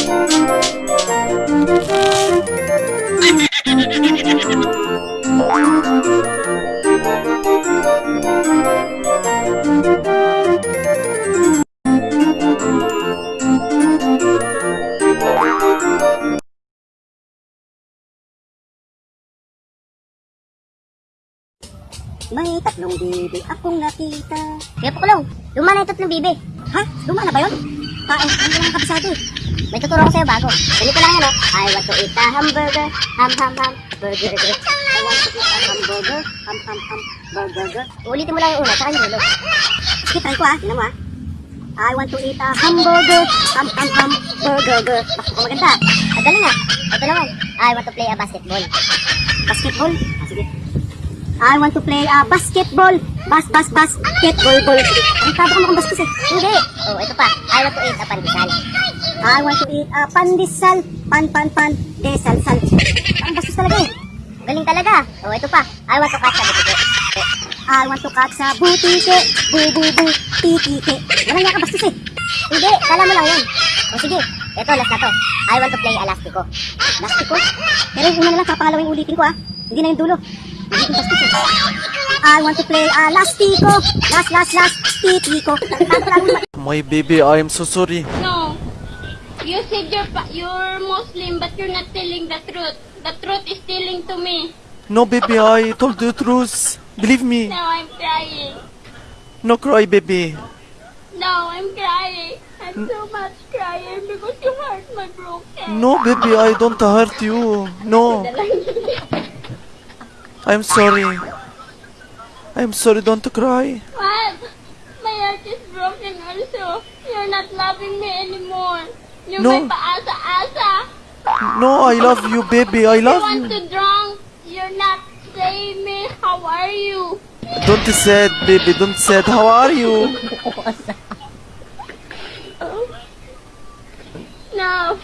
Thank you. May tatlong bibi akong nakita. Kaya Pukulong, luma na yung tatlong bibi. Ha? Luma na ba yun? Tae, hindi lang kabisado eh. May tuturo ko sa'yo bago. Ganito lang yan, oh. I want to eat a hamburger, ham, ham, ham, burger. I want to eat a hamburger, ham ham ham, burger. Ulitin mo lang yung una, tsaka yung dulo. Sige, try ko ah. Tingnan mo ah. I want to eat a hamburger, ham ham ham, burger. Bakit ko maganda? Ang galing nga. Ito naman. I want to play a basketball. Basketball? Ah, sige. I want to play a basketball. Bas, bas, basketball, ball. Ang taba ka mukhang bastos eh. Hindi. Oh, ito pa. I want to eat a pandesal. I want to eat a pandesal. Pan, pan, pan, desal, sal. Ang bastos talaga eh. Galing talaga. Oh, ito pa. I want to catch a butike. I want to catch sa butike. Bu, bu, bu, titike. Walang nga ka bastos eh. Hindi. Kala mo lang yun. O sige. Ito, last na to. I want to play elastico. Lastiko. Pero yung una na lang, kapangalawin ulitin ko ah. Hindi na yung dulo. Hindi yung bastos. I want to play a lastiko. Last, last, last, titiko. Tago lang yung My baby, I am so sorry. No. You said you're, pa- you're Muslim, but you're not telling the truth. The truth is telling to me. No, baby, I told the truth. Believe me. No, I'm crying. No cry, baby. No, I'm crying. I'm so much crying because your heart my broken. No, baby, I don't hurt you. No. I'm sorry. I'm sorry, don't cry. What? My heart is broken also. You're not loving me anymore. You're No. my paasa-asa. No, I love you, baby. I love You love want you. to drunk. You're not saying me. How are you? Don't sad, baby. Don't sad. How are you? Oh. No.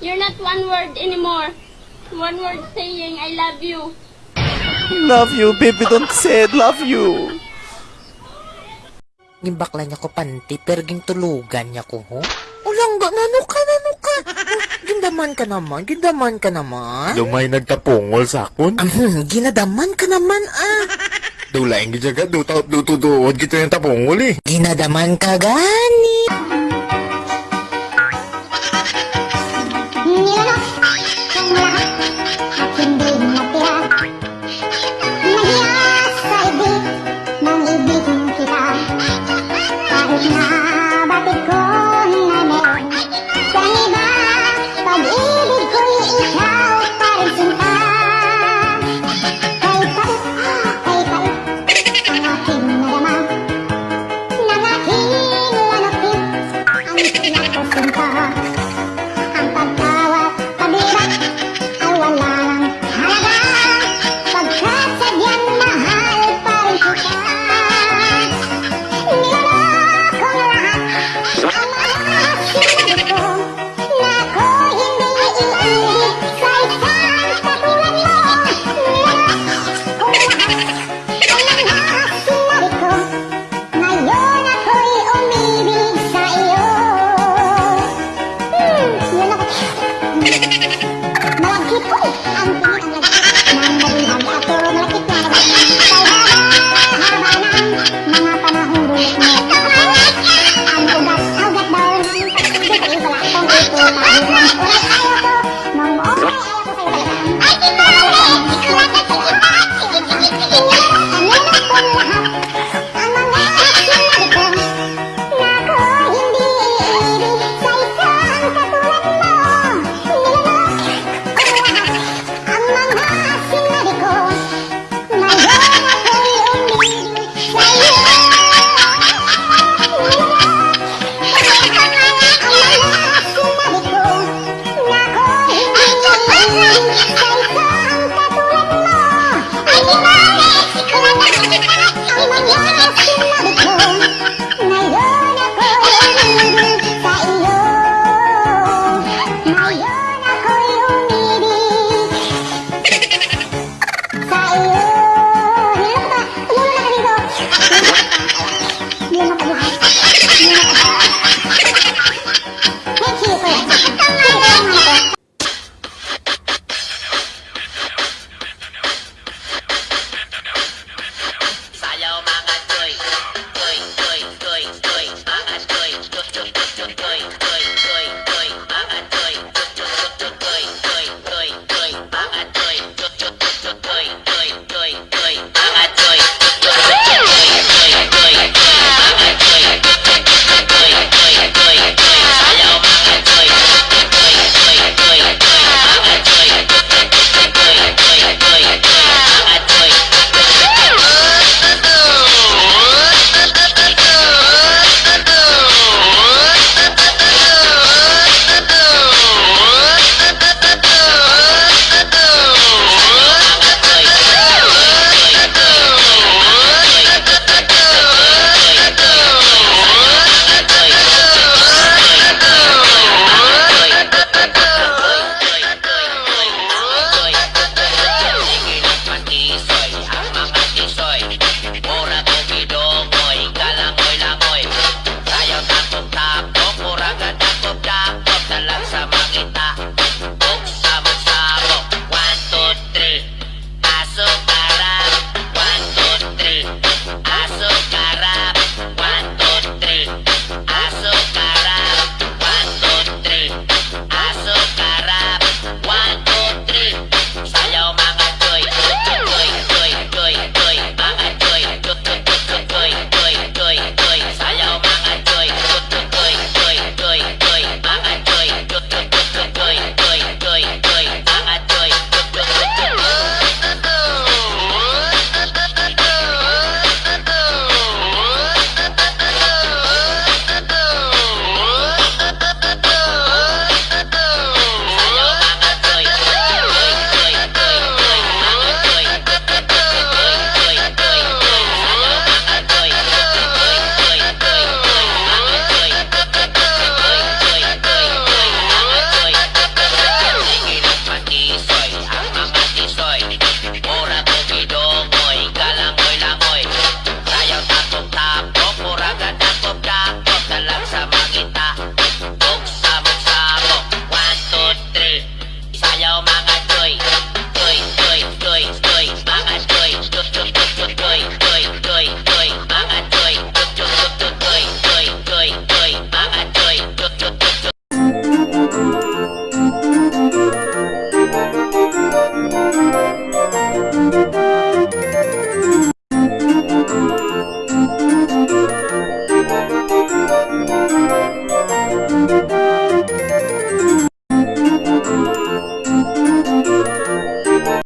You're not one word anymore. One word saying I love you. Love you, baby. Don't sad. Love you. Gimbakla niya ko panti, pero ging tulugan niya ko, ho? Ulang ga, nano ka, nano ka? Gindaman ka naman, gindaman ka naman. Lumay nagtapungol sa akon. Hmm, ginadaman ka naman, ah. Dulaing gijaga, dutaot dutuduod kita yung tapungol eh. Ginadaman ka gani. 真的 Thank you.